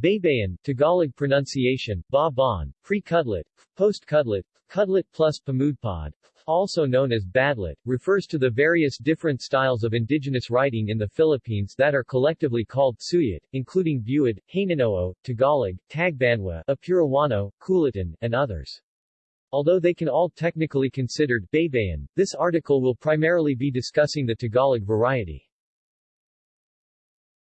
Baybayin, Tagalog pronunciation, ba-bon, pre-kudlit, post-kudlit, kudlit plus pamudpod, also known as badlit, refers to the various different styles of indigenous writing in the Philippines that are collectively called suyat, including Buid, Hanunoo, Tagalog, Tagbanwa, Apurewano, Kulitan, and others. Although they can all technically considered Baybayin, this article will primarily be discussing the Tagalog variety.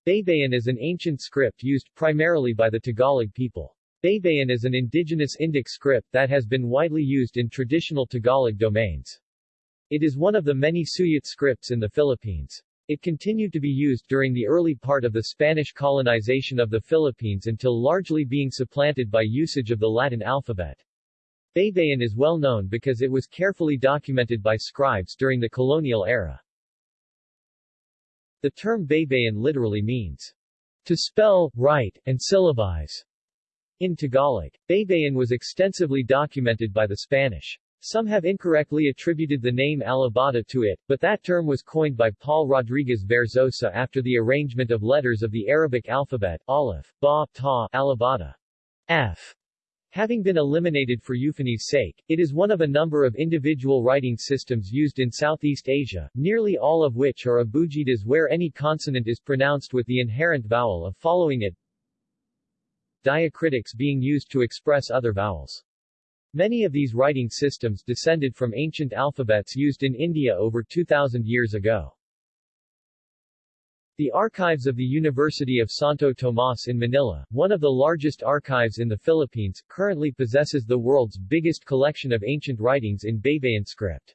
Baybayin is an ancient script used primarily by the Tagalog people. Baybayin is an indigenous Indic script that has been widely used in traditional Tagalog domains. It is one of the many Suyat scripts in the Philippines. It continued to be used during the early part of the Spanish colonization of the Philippines until largely being supplanted by usage of the Latin alphabet. Baybayin is well known because it was carefully documented by scribes during the colonial era. The term Baybayin literally means to spell, write, and syllabize. In Tagalog, Baybayin was extensively documented by the Spanish. Some have incorrectly attributed the name Alibata to it, but that term was coined by Paul Rodriguez Verzosa after the arrangement of letters of the Arabic alphabet, Aleph, Ba, Ta, Alibata, F. Having been eliminated for euphony's sake, it is one of a number of individual writing systems used in Southeast Asia, nearly all of which are abugidas where any consonant is pronounced with the inherent vowel of following it, diacritics being used to express other vowels. Many of these writing systems descended from ancient alphabets used in India over 2,000 years ago. The archives of the University of Santo Tomas in Manila, one of the largest archives in the Philippines, currently possesses the world's biggest collection of ancient writings in Baybayin script.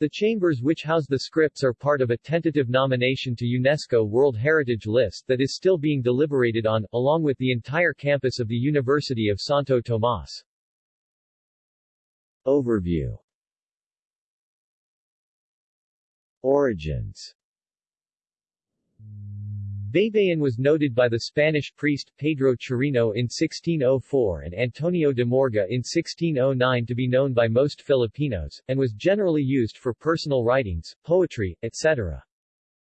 The chambers which house the scripts are part of a tentative nomination to UNESCO World Heritage List that is still being deliberated on, along with the entire campus of the University of Santo Tomas. Overview Origins Baybayin was noted by the Spanish priest Pedro Chirino in 1604 and Antonio de Morga in 1609 to be known by most Filipinos, and was generally used for personal writings, poetry, etc.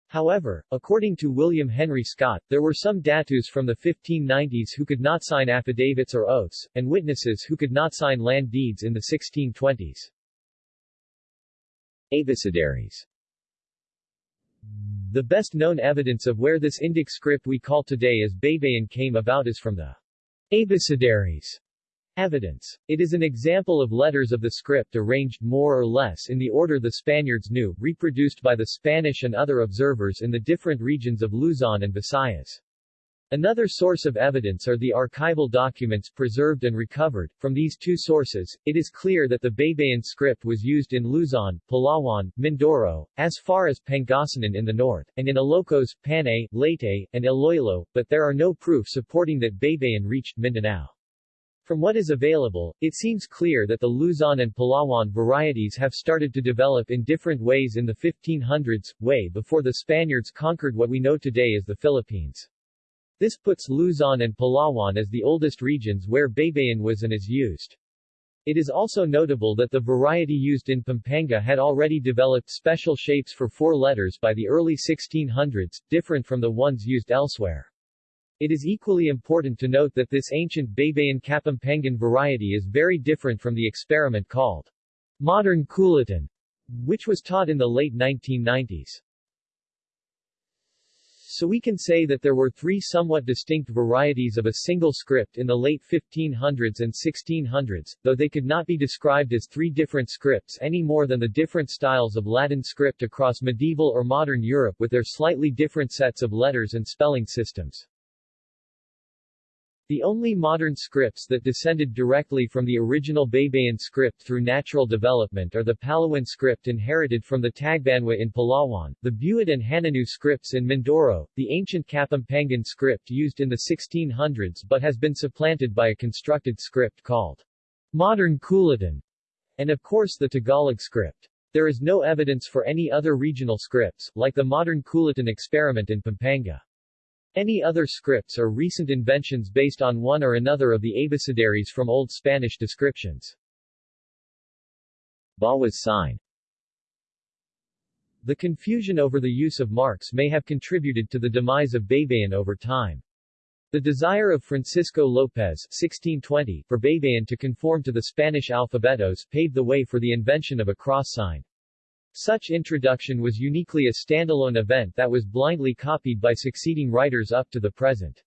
However, according to William Henry Scott, there were some datus from the 1590s who could not sign affidavits or oaths, and witnesses who could not sign land deeds in the 1620s. Abecedaries the best known evidence of where this Indic script we call today as Baybayin came about is from the Abecedaries evidence. It is an example of letters of the script arranged more or less in the order the Spaniards knew, reproduced by the Spanish and other observers in the different regions of Luzon and Visayas. Another source of evidence are the archival documents preserved and recovered. From these two sources, it is clear that the Baybayin script was used in Luzon, Palawan, Mindoro, as far as Pangasinan in the north, and in Ilocos, Panay, Leyte, and Iloilo, but there are no proof supporting that Baybayin reached Mindanao. From what is available, it seems clear that the Luzon and Palawan varieties have started to develop in different ways in the 1500s, way before the Spaniards conquered what we know today as the Philippines. This puts Luzon and Palawan as the oldest regions where Baybayin was and is used. It is also notable that the variety used in Pampanga had already developed special shapes for four letters by the early 1600s, different from the ones used elsewhere. It is equally important to note that this ancient Baybayin Kapampangan variety is very different from the experiment called modern Kulitan, which was taught in the late 1990s. So we can say that there were three somewhat distinct varieties of a single script in the late 1500s and 1600s, though they could not be described as three different scripts any more than the different styles of Latin script across medieval or modern Europe with their slightly different sets of letters and spelling systems. The only modern scripts that descended directly from the original Baybayin script through natural development are the Palawan script inherited from the Tagbanwa in Palawan, the Buid and Hanunoo scripts in Mindoro, the ancient Kapampangan script used in the 1600s but has been supplanted by a constructed script called modern Kulitan, and of course the Tagalog script. There is no evidence for any other regional scripts, like the modern Kulitan experiment in Pampanga. Any other scripts are recent inventions based on one or another of the abecedaries from Old Spanish descriptions. Bawas sign The confusion over the use of marks may have contributed to the demise of Baybayin over time. The desire of Francisco López 1620 for Baybayin to conform to the Spanish alphabetos paved the way for the invention of a cross sign. Such introduction was uniquely a standalone event that was blindly copied by succeeding writers up to the present.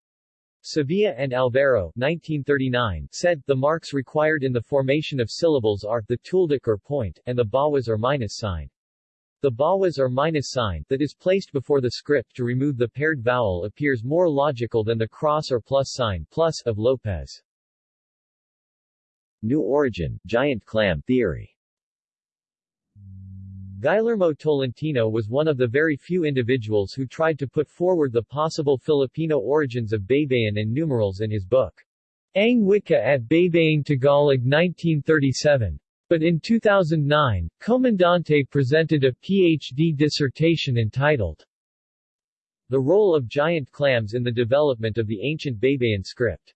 Sevilla and Alvaro 1939 said, the marks required in the formation of syllables are, the tilde or point, and the bawas or minus sign. The bawas or minus sign, that is placed before the script to remove the paired vowel appears more logical than the cross or plus sign plus of López. New origin, giant clam theory Guillermo Tolentino was one of the very few individuals who tried to put forward the possible Filipino origins of Baybayin and numerals in his book, Ang Wika at Baybaying Tagalog 1937. But in 2009, Comandante presented a PhD dissertation entitled The Role of Giant Clams in the Development of the Ancient Baybayin Script.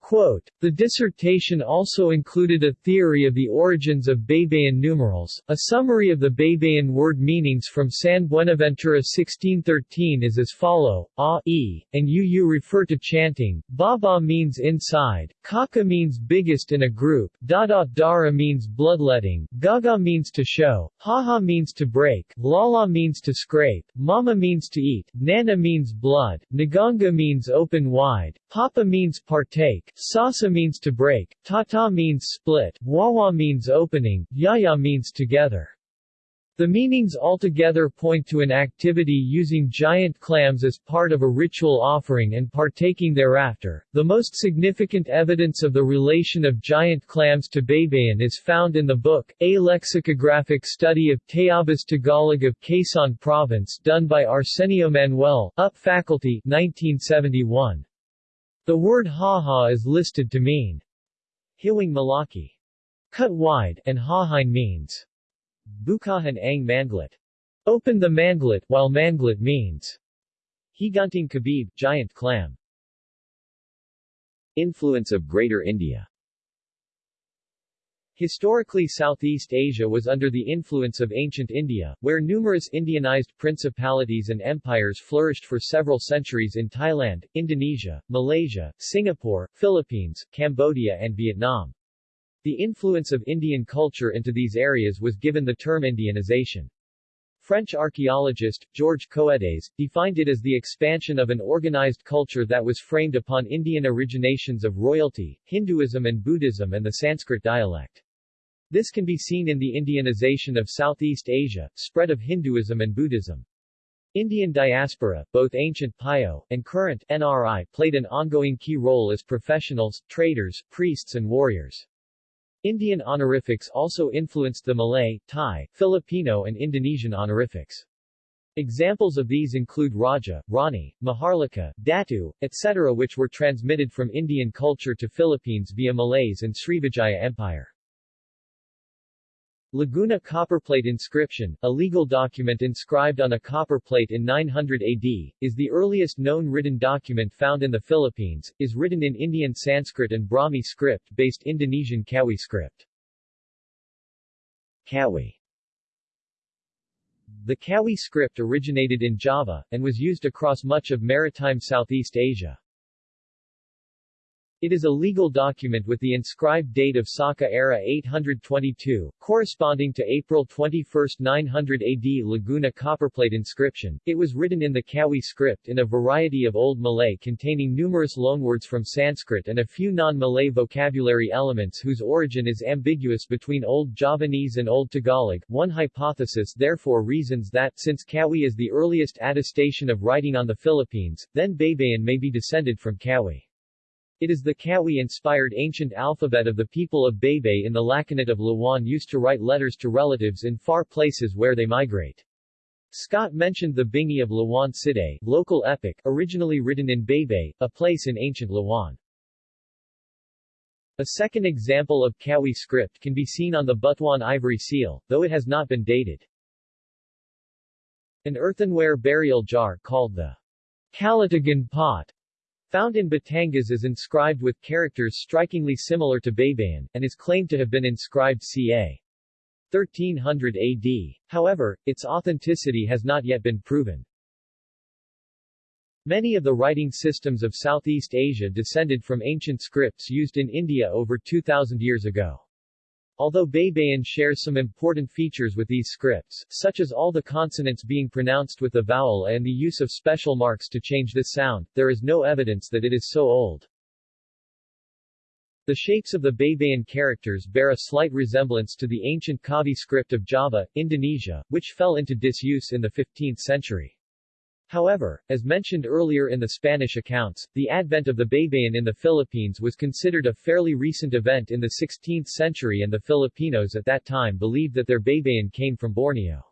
Quote, the dissertation also included a theory of the origins of Baybayin numerals. A summary of the Baybayin word meanings from San Buenaventura 1613 is as follow, a, e, and uu refer to chanting, baba means inside, kaka means biggest in a group, dada dara means bloodletting, gaga means to show, haha means to break, lala means to scrape, mama means to eat, nana means blood, naganga means open wide, papa means partake, Sasa means to break, tata means split, wawa means opening, yaya means together. The meanings altogether point to an activity using giant clams as part of a ritual offering and partaking thereafter. The most significant evidence of the relation of giant clams to Baybayin is found in the book, A Lexicographic Study of Tayabas Tagalog of Quezon Province done by Arsenio Manuel, UP Faculty 1971. The word haha is listed to mean hiwing malaki, cut wide, and hahain means bukahan ang manglet, open the manglet, while manglet means higanting kabib, giant clam. Influence of Greater India Historically Southeast Asia was under the influence of ancient India, where numerous Indianized principalities and empires flourished for several centuries in Thailand, Indonesia, Malaysia, Singapore, Philippines, Cambodia and Vietnam. The influence of Indian culture into these areas was given the term Indianization. French archaeologist, Georges Coedes, defined it as the expansion of an organized culture that was framed upon Indian originations of royalty, Hinduism and Buddhism and the Sanskrit dialect. This can be seen in the Indianization of Southeast Asia, spread of Hinduism and Buddhism. Indian diaspora, both ancient PIO, and current NRI, played an ongoing key role as professionals, traders, priests and warriors. Indian honorifics also influenced the Malay, Thai, Filipino and Indonesian honorifics. Examples of these include Raja, Rani, Maharlika, Datu, etc. which were transmitted from Indian culture to Philippines via Malays and Srivijaya Empire. Laguna copperplate inscription, a legal document inscribed on a copper plate in 900 AD, is the earliest known written document found in the Philippines, is written in Indian Sanskrit and Brahmi script-based Indonesian Kawi script. Kawi The Kawi script originated in Java, and was used across much of maritime Southeast Asia. It is a legal document with the inscribed date of Saka era 822, corresponding to April 21, 900 AD Laguna copperplate inscription. It was written in the Kawi script in a variety of Old Malay containing numerous loanwords from Sanskrit and a few non-Malay vocabulary elements whose origin is ambiguous between Old Javanese and Old Tagalog. One hypothesis therefore reasons that, since Kawi is the earliest attestation of writing on the Philippines, then Baybayin may be descended from Kawi. It is the Kawi-inspired ancient alphabet of the people of Bebe in the Lakanat of Lawan used to write letters to relatives in far places where they migrate. Scott mentioned the Bingi of Lawan Side, local epic, originally written in Bebe, a place in ancient Lawan. A second example of Kawi script can be seen on the Butuan ivory seal, though it has not been dated. An earthenware burial jar called the Calatagan pot Found in Batangas is inscribed with characters strikingly similar to Baybayin, and is claimed to have been inscribed ca. 1300 AD. However, its authenticity has not yet been proven. Many of the writing systems of Southeast Asia descended from ancient scripts used in India over 2,000 years ago. Although Baybayin shares some important features with these scripts, such as all the consonants being pronounced with the vowel and the use of special marks to change this sound, there is no evidence that it is so old. The shapes of the Baybayin characters bear a slight resemblance to the ancient Kawi script of Java, Indonesia, which fell into disuse in the 15th century. However, as mentioned earlier in the Spanish accounts, the advent of the Baybayin in the Philippines was considered a fairly recent event in the 16th century and the Filipinos at that time believed that their Baybayin came from Borneo.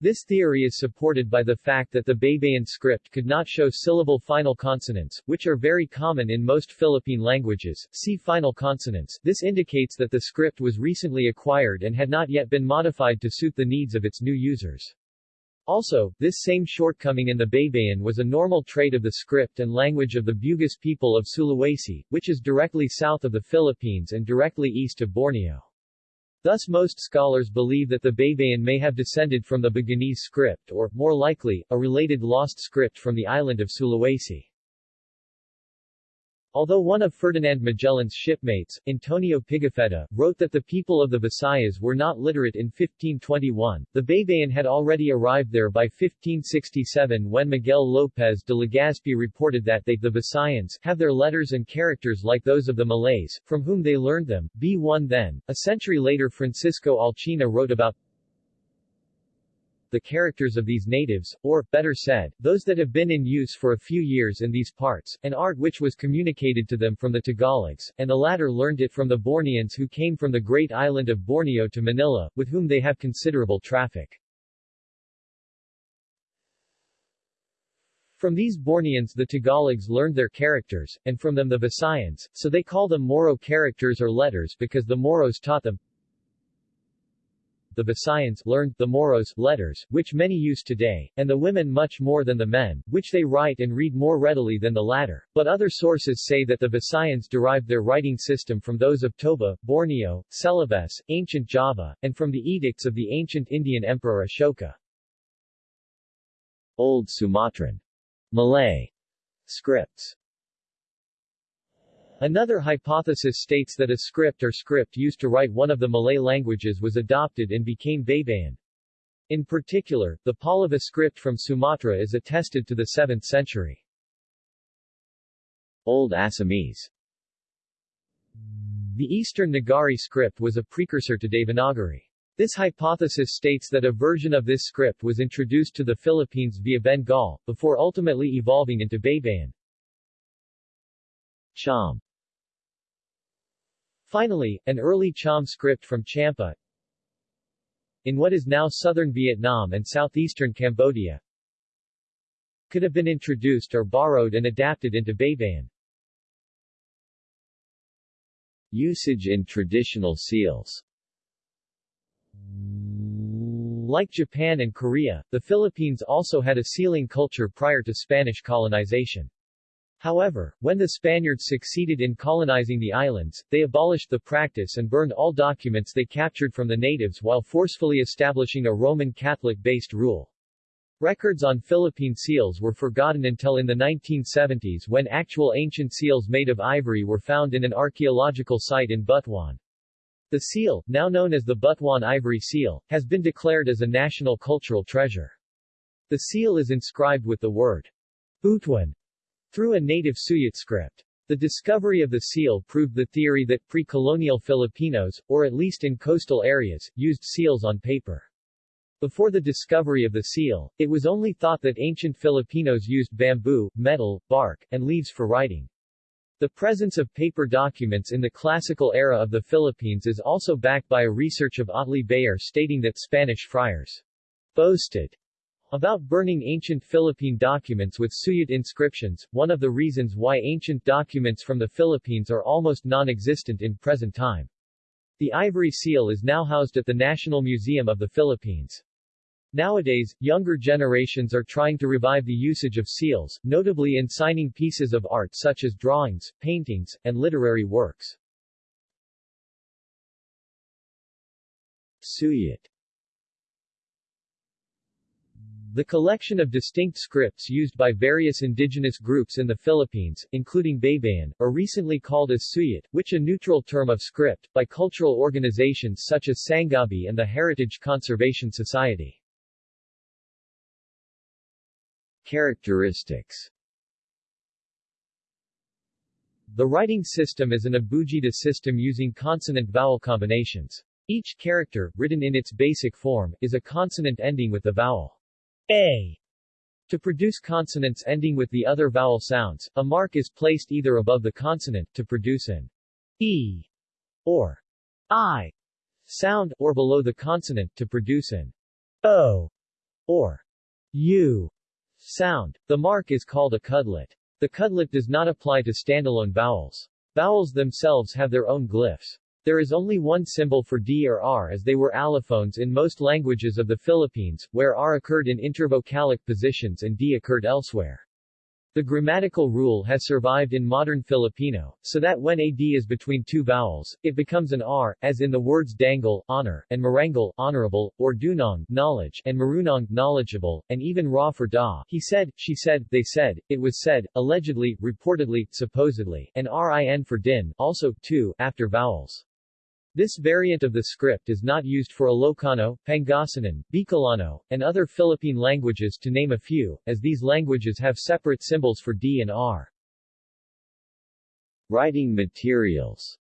This theory is supported by the fact that the Baybayin script could not show syllable final consonants, which are very common in most Philippine languages. See final consonants. This indicates that the script was recently acquired and had not yet been modified to suit the needs of its new users. Also, this same shortcoming in the Baybayin was a normal trait of the script and language of the Bugis people of Sulawesi, which is directly south of the Philippines and directly east of Borneo. Thus most scholars believe that the Baybayin may have descended from the Buginese script or, more likely, a related lost script from the island of Sulawesi. Although one of Ferdinand Magellan's shipmates, Antonio Pigafetta, wrote that the people of the Visayas were not literate in 1521, the Baybayin had already arrived there by 1567 when Miguel López de Legazpi reported that they the Visayans have their letters and characters like those of the Malays, from whom they learned them. B1 then. A century later Francisco Alcina wrote about the characters of these natives, or, better said, those that have been in use for a few years in these parts, an art which was communicated to them from the Tagalogs, and the latter learned it from the Borneans who came from the great island of Borneo to Manila, with whom they have considerable traffic. From these Borneans the Tagalogs learned their characters, and from them the Visayans, so they call them Moro characters or letters because the Moros taught them the Visayans learned the Moros letters, which many use today, and the women much more than the men, which they write and read more readily than the latter. But other sources say that the Visayans derived their writing system from those of Toba, Borneo, Celebes, ancient Java, and from the edicts of the ancient Indian Emperor Ashoka. Old Sumatran Malay scripts Another hypothesis states that a script or script used to write one of the Malay languages was adopted and became Baybayin. In particular, the Pallava script from Sumatra is attested to the 7th century. Old Assamese The Eastern Nagari script was a precursor to Devanagari. This hypothesis states that a version of this script was introduced to the Philippines via Bengal, before ultimately evolving into Baybayin. Cham Finally, an early Cham script from Champa in what is now southern Vietnam and southeastern Cambodia could have been introduced or borrowed and adapted into Baybayin. Usage in traditional seals Like Japan and Korea, the Philippines also had a sealing culture prior to Spanish colonization. However, when the Spaniards succeeded in colonizing the islands, they abolished the practice and burned all documents they captured from the natives while forcefully establishing a Roman Catholic-based rule. Records on Philippine seals were forgotten until in the 1970s when actual ancient seals made of ivory were found in an archaeological site in Butuan. The seal, now known as the Butuan ivory seal, has been declared as a national cultural treasure. The seal is inscribed with the word Butuan through a native Suyat script. The discovery of the seal proved the theory that pre-colonial Filipinos, or at least in coastal areas, used seals on paper. Before the discovery of the seal, it was only thought that ancient Filipinos used bamboo, metal, bark, and leaves for writing. The presence of paper documents in the classical era of the Philippines is also backed by a research of Otley Beyer stating that Spanish friars boasted about burning ancient Philippine documents with Suyat inscriptions, one of the reasons why ancient documents from the Philippines are almost non-existent in present time. The ivory seal is now housed at the National Museum of the Philippines. Nowadays, younger generations are trying to revive the usage of seals, notably in signing pieces of art such as drawings, paintings, and literary works. Suyat The collection of distinct scripts used by various indigenous groups in the Philippines, including Baybayin, are recently called as Suyat, which a neutral term of script, by cultural organizations such as Sanghabi and the Heritage Conservation Society. Characteristics The writing system is an abugida system using consonant-vowel combinations. Each character, written in its basic form, is a consonant ending with the vowel a. To produce consonants ending with the other vowel sounds, a mark is placed either above the consonant, to produce an e or i sound, or below the consonant, to produce an o or u sound. The mark is called a kudlit. The kudlit does not apply to standalone vowels. Vowels themselves have their own glyphs. There is only one symbol for D or R as they were allophones in most languages of the Philippines, where R occurred in intervocalic positions and D occurred elsewhere. The grammatical rule has survived in modern Filipino, so that when a D is between two vowels, it becomes an R, as in the words dangal, honor, and marangal, honorable, or dunong, knowledge, and marunong, knowledgeable, and even ra for da. He said, she said, they said, it was said, allegedly, reportedly, supposedly, and rin for din, also, too, after vowels. This variant of the script is not used for Ilocano, Pangasinan, Bicolano, and other Philippine languages to name a few, as these languages have separate symbols for D and R. Writing materials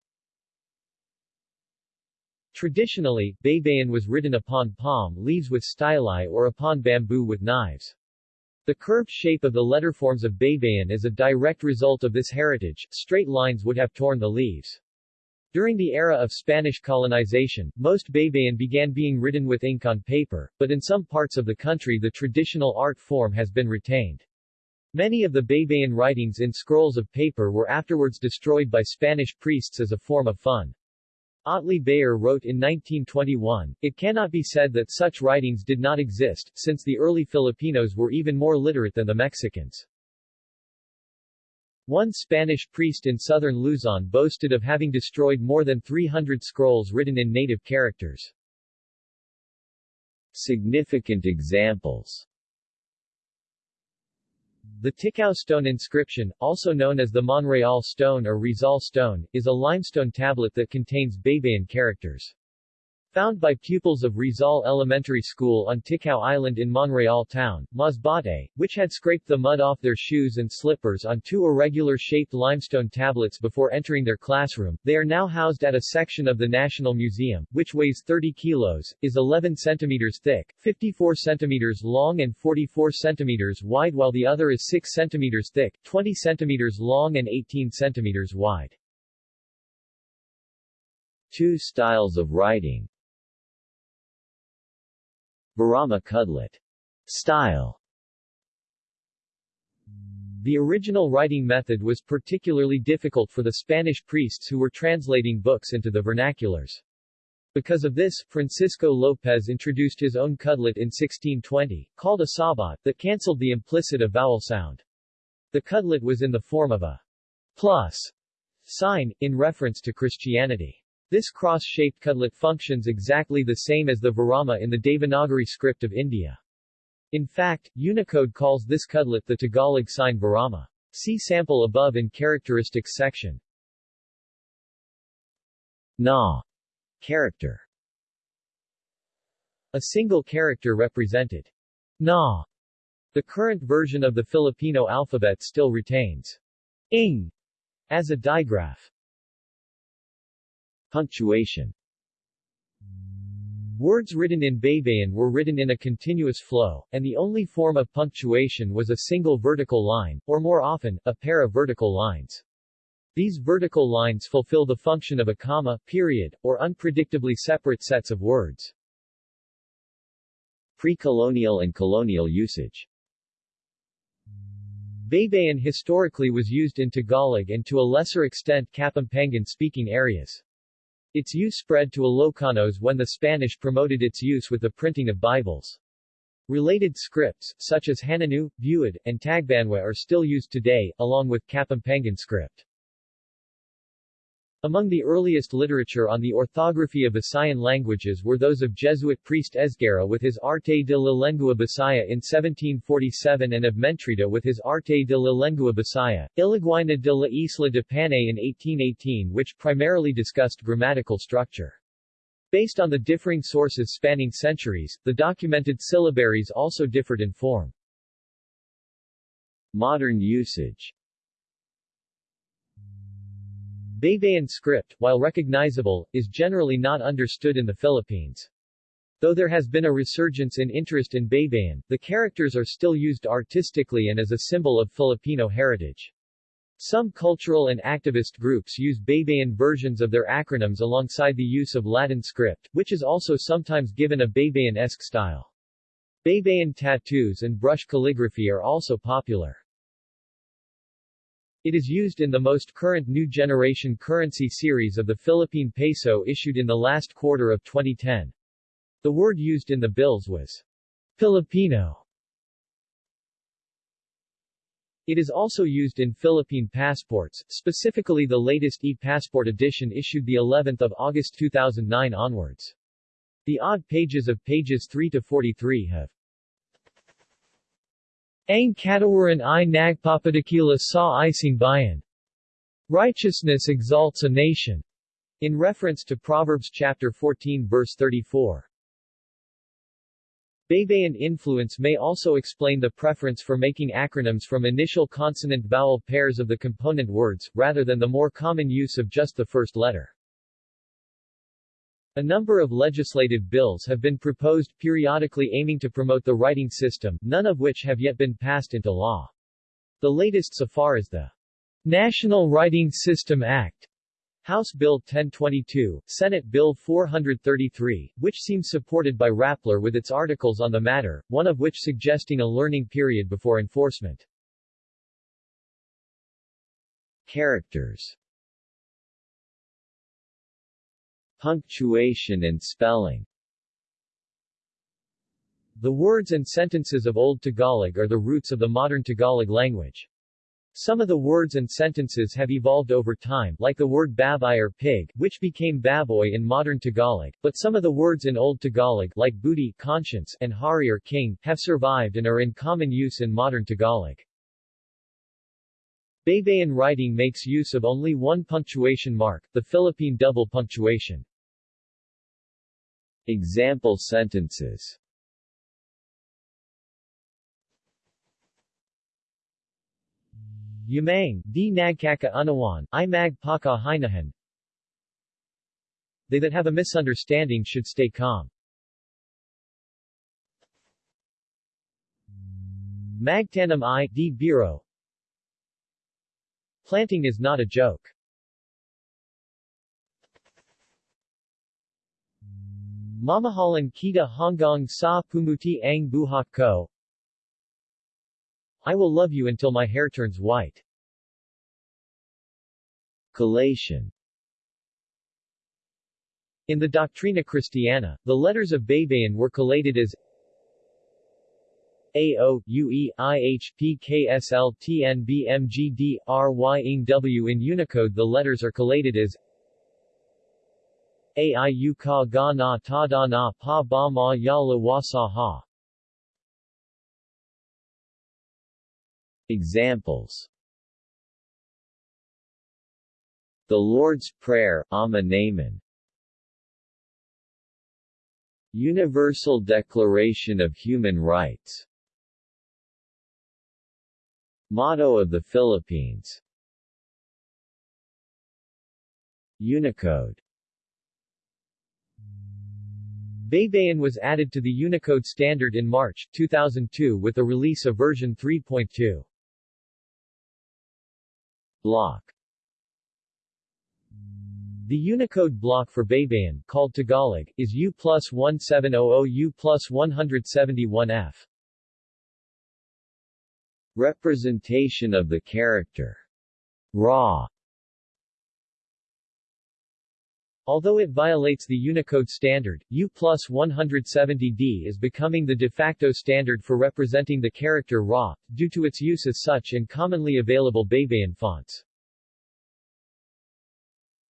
Traditionally, baybayin was written upon palm leaves with styli or upon bamboo with knives. The curved shape of the letterforms of baybayin is a direct result of this heritage, straight lines would have torn the leaves. During the era of Spanish colonization, most baybayin began being written with ink on paper, but in some parts of the country the traditional art form has been retained. Many of the baybayin writings in scrolls of paper were afterwards destroyed by Spanish priests as a form of fun. Otley Beyer wrote in 1921, It cannot be said that such writings did not exist, since the early Filipinos were even more literate than the Mexicans. One Spanish priest in southern Luzon boasted of having destroyed more than 300 scrolls written in native characters. Significant examples The Ticao stone inscription, also known as the Monreal stone or Rizal stone, is a limestone tablet that contains Baybayin characters. Found by pupils of Rizal Elementary School on Ticao Island in Monreal Town, Masbate, which had scraped the mud off their shoes and slippers on two irregular-shaped limestone tablets before entering their classroom, they are now housed at a section of the National Museum, which weighs 30 kilos, is 11 centimeters thick, 54 centimeters long and 44 centimeters wide while the other is 6 centimeters thick, 20 centimeters long and 18 centimeters wide. Two styles of writing Virama Kudlit style The original writing method was particularly difficult for the Spanish priests who were translating books into the vernaculars. Because of this, Francisco Lopez introduced his own kudlit in 1620, called a sabat, that cancelled the implicit a vowel sound. The kudlit was in the form of a plus sign, in reference to Christianity. This cross-shaped kudlit functions exactly the same as the Virama in the Devanagari script of India. In fact, Unicode calls this kudlit the Tagalog sign Virama. See sample above in characteristics section. Na character A single character represented. Na. The current version of the Filipino alphabet still retains ing as a digraph. Punctuation Words written in Baybayin were written in a continuous flow, and the only form of punctuation was a single vertical line, or more often, a pair of vertical lines. These vertical lines fulfill the function of a comma, period, or unpredictably separate sets of words. Pre-colonial and colonial usage Baybayin historically was used in Tagalog and to a lesser extent Kapampangan-speaking areas. Its use spread to Ilocanos when the Spanish promoted its use with the printing of Bibles. Related scripts, such as Hanunoo, Buid, and Tagbanwa are still used today, along with Kapampangan script. Among the earliest literature on the orthography of Visayan languages were those of Jesuit priest Esguerra with his Arte de la Lengua Bisaya in 1747 and of Mentrida with his Arte de la Lengua Bisaya, Ilaguina de la Isla de Panay in 1818 which primarily discussed grammatical structure. Based on the differing sources spanning centuries, the documented syllabaries also differed in form. Modern usage Baybayin script, while recognizable, is generally not understood in the Philippines. Though there has been a resurgence in interest in Baybayin, the characters are still used artistically and as a symbol of Filipino heritage. Some cultural and activist groups use Baybayin versions of their acronyms alongside the use of Latin script, which is also sometimes given a Baybayin-esque style. Baybayin tattoos and brush calligraphy are also popular. It is used in the most current new generation currency series of the Philippine peso issued in the last quarter of 2010. The word used in the bills was Filipino. It is also used in Philippine passports, specifically the latest e-passport edition issued the 11th of August 2009 onwards. The odd pages of pages 3 to 43 have ang katawaran i nagpapadakila sa ising bayan. Righteousness exalts a nation. In reference to Proverbs chapter 14 verse 34. Baybayin influence may also explain the preference for making acronyms from initial consonant-vowel pairs of the component words, rather than the more common use of just the first letter. A number of legislative bills have been proposed periodically aiming to promote the writing system, none of which have yet been passed into law. The latest so far is the National Writing System Act, House Bill 1022, Senate Bill 433, which seems supported by Rappler with its articles on the matter, one of which suggesting a learning period before enforcement. Characters Punctuation and spelling The words and sentences of Old Tagalog are the roots of the modern Tagalog language. Some of the words and sentences have evolved over time, like the word babay or pig, which became baboy in modern Tagalog, but some of the words in Old Tagalog, like booty, conscience, and hari or king, have survived and are in common use in modern Tagalog. Baybayin writing makes use of only one punctuation mark, the Philippine double punctuation. Example sentences Yamang, di nagkaka unawan, i magpaka hinahan. They that have a misunderstanding should stay calm. Magtanam i, di biro. Planting is not a joke. Mamahalan kita hanggang sa pumuti ang buhok ko. I will love you until my hair turns white. Collation In the Doctrina Christiana, the letters of Baybayin were collated as A O U E I H P K S L T N B M G D R Y Ng W in Unicode the letters are collated as Aiu ka ga na ta da na pa ba ma ya la wa sa ha. Examples. The Lord's Prayer, Ama Namin Universal Declaration of Human Rights. Motto of the Philippines. Unicode Baybayin was added to the Unicode standard in March 2002 with the release of version 3.2. Block The Unicode block for Baybayin, called Tagalog, is U plus 1700 U plus 171F. Representation of the character Raw Although it violates the Unicode standard, U plus 170D is becoming the de facto standard for representing the character RA, due to its use as such in commonly available Baybayin fonts.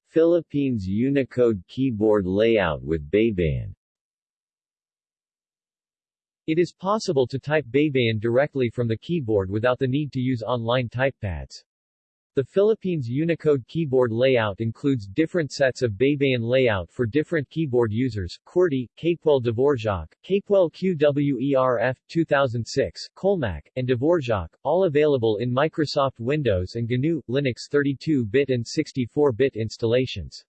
Philippines Unicode keyboard layout with Baybayin It is possible to type Baybayin directly from the keyboard without the need to use online typepads. The Philippines Unicode keyboard layout includes different sets of Baybayin layout for different keyboard users, QWERTY, Capewell Dvorak, Capewell QWERF 2006, Colemak, and Dvorak, all available in Microsoft Windows and GNU, Linux 32-bit and 64-bit installations.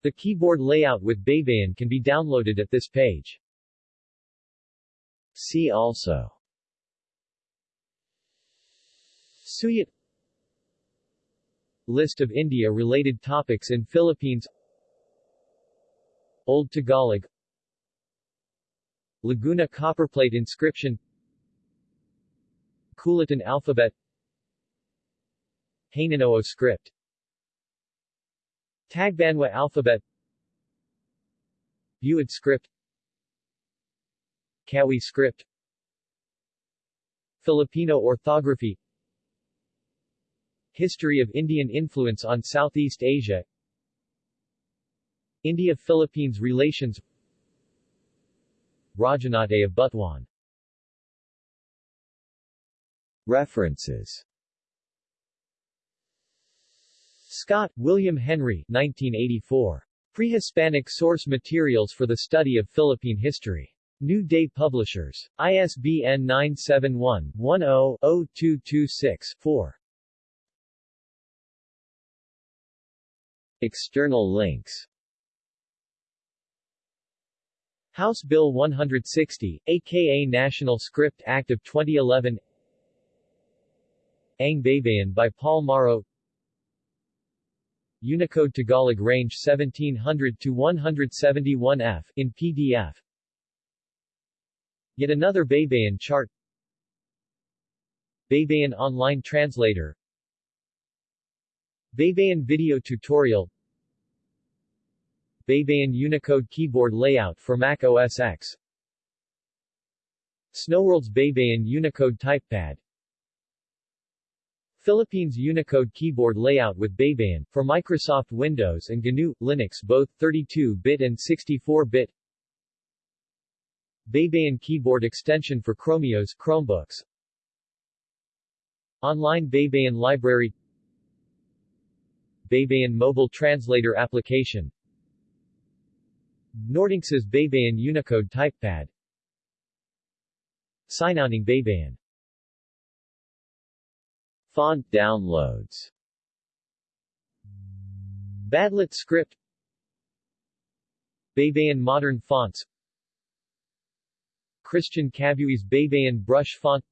The keyboard layout with Baybayin can be downloaded at this page. See also Suyat List of India-related topics in Philippines. Old Tagalog. Laguna copperplate inscription. Kulitan alphabet. Hanunoo script. Tagbanwa alphabet. Buid script. Kawi script. Filipino orthography History of Indian influence on Southeast Asia India-Philippines relations Rajanate of Butuan References Scott, William Henry 1984. Pre-Hispanic Source Materials for the Study of Philippine History. New Day Publishers. ISBN 971-10-0226-4. External links. House Bill 160, aka National Script Act of 2011 Ang Baybayin by Paul Morrow. Unicode Tagalog range 1700 to 171F in PDF Yet another Baybayin chart. Baybayin Online Translator. Baybayin Video Tutorial Baybayin Unicode Keyboard Layout for Mac OS X. Snowworld's Baybayin Unicode Typepad. Philippines Unicode Keyboard Layout with Baybayin, for Microsoft Windows and GNU, Linux both 32-bit and 64-bit Baybayin Keyboard Extension for Chromeos Chromebooks. Online Baybayin Library. Baybayin Mobile Translator Application Nordinx's Baybayin Unicode Typepad Sinauning Baybayin Font downloads. Badlit script. Baybayin Modern Fonts. Christian Cabuay's Baybayin Brush Font.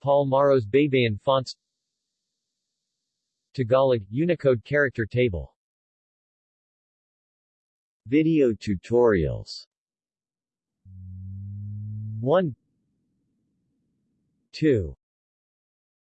Paul Morrow's Baybayin Fonts. Tagalog, Unicode Character Table Video tutorials. 1 2